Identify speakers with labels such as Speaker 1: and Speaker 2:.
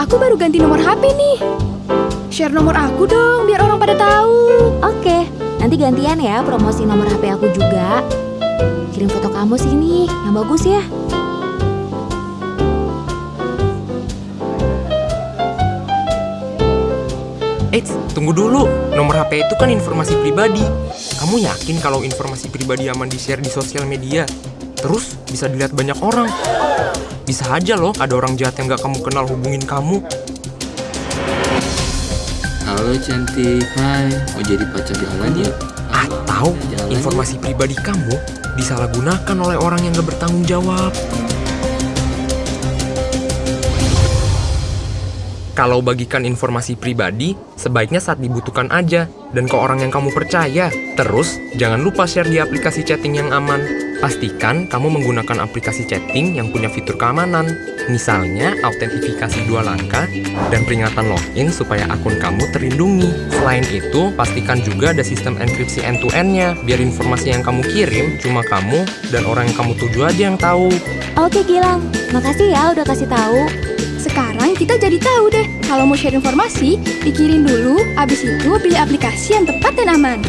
Speaker 1: aku baru ganti nomor HP nih. Share nomor aku dong, biar orang pada tahu.
Speaker 2: Oke, nanti gantian ya promosi nomor HP aku juga. Kirim foto kamu sini, yang bagus ya.
Speaker 3: Eits, tunggu dulu. Nomor HP itu kan informasi pribadi. Kamu yakin kalau informasi pribadi aman di-share di sosial media? Terus bisa dilihat banyak orang. Bisa aja loh ada orang jahat yang gak kamu kenal hubungin kamu.
Speaker 4: Halo cantik, hai, mau jadi pacar jalan yuk?
Speaker 3: Atau
Speaker 4: Jalan
Speaker 3: informasi pribadi kamu disalahgunakan oleh orang yang gak bertanggung jawab. Kalau bagikan informasi pribadi, sebaiknya saat dibutuhkan aja dan ke orang yang kamu percaya. Terus, jangan lupa share di aplikasi chatting yang aman. Pastikan kamu menggunakan aplikasi chatting yang punya fitur keamanan. Misalnya, autentifikasi dua langkah dan peringatan login supaya akun kamu terlindungi. Selain itu, pastikan juga ada sistem enkripsi end-to-end-nya, biar informasi yang kamu kirim cuma kamu dan orang yang kamu tuju aja yang tahu.
Speaker 2: Oke Gilang, makasih ya udah kasih tahu.
Speaker 1: Sekarang kita jadi tahu deh, kalau mau share informasi, pikirin dulu, abis itu pilih aplikasi yang tepat dan aman.